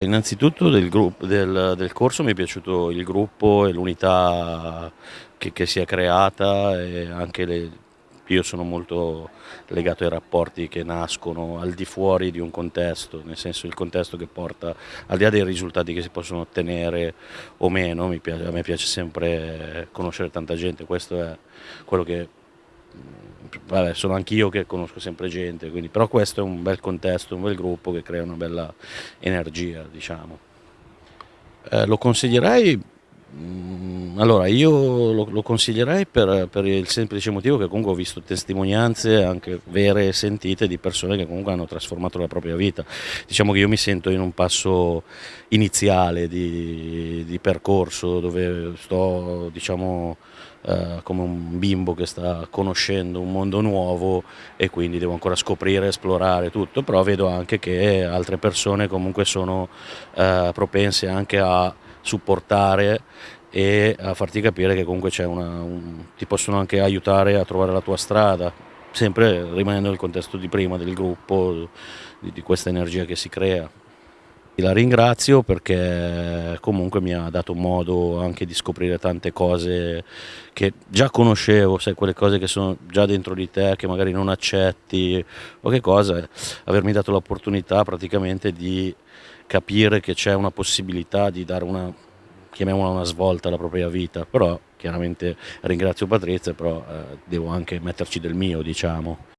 Innanzitutto del, del, del, corso mi è piaciuto il gruppo e l'unità che, che, si è creata e anche le, io sono molto legato ai rapporti che nascono al di fuori di un contesto, nel senso il contesto che porta, al di là dei risultati che si possono ottenere o meno, piace, a me piace sempre conoscere tanta gente, questo è quello che vabbè, sono anch'io che conosco sempre gente, quindi, però questo è un bel contesto, un bel gruppo che crea una bella energia, diciamo. Eh, lo consiglierei, allora io lo, lo consiglierei per, per, il semplice motivo che comunque ho visto testimonianze anche vere e sentite di persone che comunque hanno trasformato la propria vita. Diciamo che io mi sento in un passo iniziale di, di percorso dove sto, diciamo, eh, come un bimbo che sta conoscendo un mondo nuovo e quindi devo ancora scoprire, esplorare tutto, però vedo anche che altre persone comunque sono eh, propense anche a supportare e a farti capire che comunque un, ti possono anche aiutare a trovare la tua strada, sempre rimanendo nel contesto di prima del gruppo, di, di questa energia che si crea. La ringrazio perché comunque mi ha dato modo anche di scoprire tante cose che già conoscevo, sai quelle cose che sono già dentro di te, che magari non accetti o che cosa, avermi dato l'opportunità praticamente di capire che c'è una possibilità di dare una, chiamiamola una svolta alla propria vita, però chiaramente ringrazio Patrizia, però eh, devo anche metterci del mio diciamo.